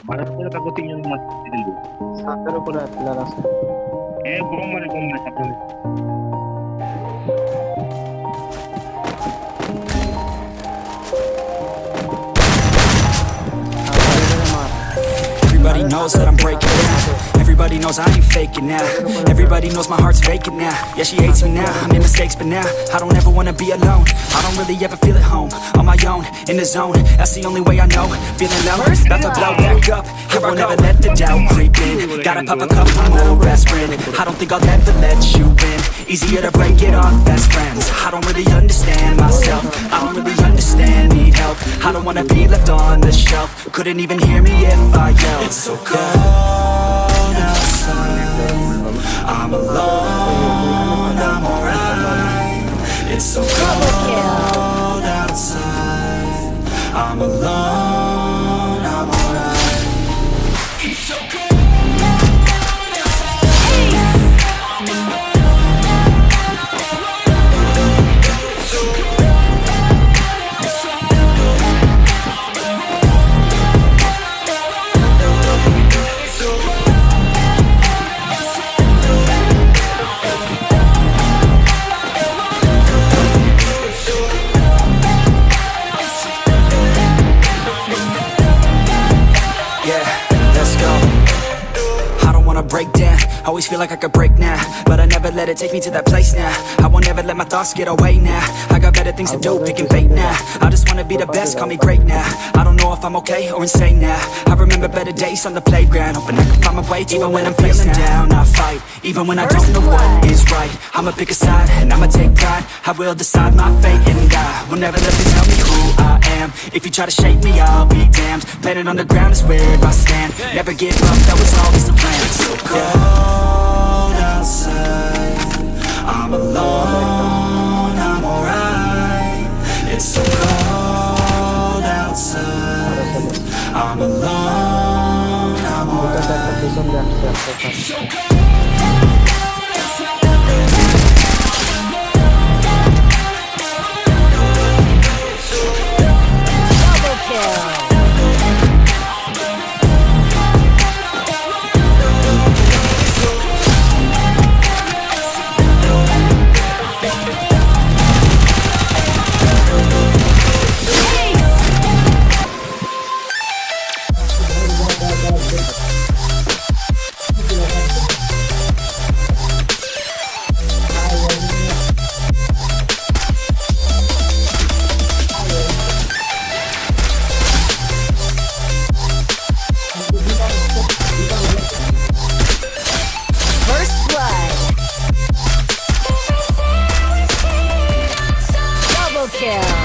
ভারত করে কাকু তিনজন মাছ দিল ছাদের উপরে প্লেয়ার আছে এ knows that I'm breaking down Everybody knows I ain't faking now. Everybody knows my heart's vacant now. Yeah, she hates me now, I made mistakes but now I don't ever wanna be alone. I don't really ever feel at home On my own, in the zone. That's the only way I know. Feeling low, about to blow back up. Here I'll never let the doubt creep in. Gotta pop a couple more aspirin I don't think I'll ever let you in Easier to break it off best friends. I don't really understand myself. I don't really understand, need help. I don't wanna be left on the shelf. Couldn't even hear me if I yelled. It's so cold outside. I'm alone, I'm alright. It's so cold outside. I'm alone, break down. Always feel like I could break now, but I never let it take me to that place now. I won't ever let my thoughts get away now. I got better things to do, picking fate now. I just wanna be the best, call me great now. I don't know if I'm okay or insane now. I remember better days on the playground, hoping I can find my way even when I'm feeling down. I fight, even when I don't know what is right. I'ma pick a side and I'ma take pride. I will decide my fate and God will never let them tell me who I am. If you try to shake me, I'll be damned. Planet on the ground is where I stand. Never give up, that was always the plan. It's so cold outside. একটা পিছন দিয়ে আসছে একটা So cold yeah.